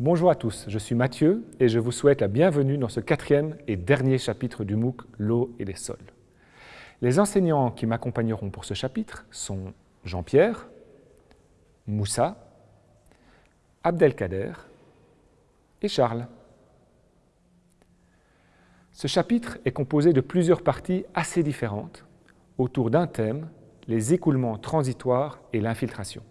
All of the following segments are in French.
Bonjour à tous, je suis Mathieu et je vous souhaite la bienvenue dans ce quatrième et dernier chapitre du MOOC L'eau et les sols. Les enseignants qui m'accompagneront pour ce chapitre sont Jean-Pierre, Moussa, Abdelkader et Charles. Ce chapitre est composé de plusieurs parties assez différentes autour d'un thème, les écoulements transitoires et l'infiltration.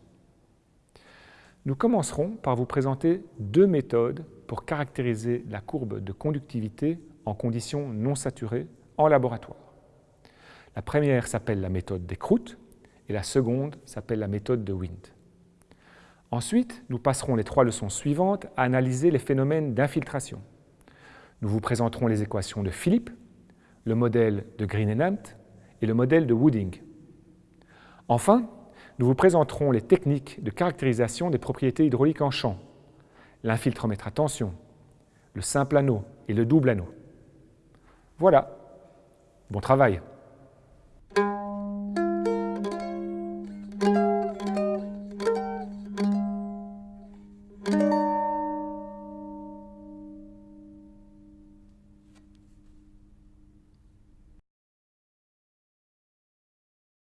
Nous commencerons par vous présenter deux méthodes pour caractériser la courbe de conductivité en conditions non saturées en laboratoire. La première s'appelle la méthode des croûtes et la seconde s'appelle la méthode de Wind. Ensuite, nous passerons les trois leçons suivantes à analyser les phénomènes d'infiltration. Nous vous présenterons les équations de Philippe, le modèle de Green et et le modèle de Wooding. Enfin, nous vous présenterons les techniques de caractérisation des propriétés hydrauliques en champ, l'infiltromètre à tension, le simple anneau et le double anneau. Voilà, bon travail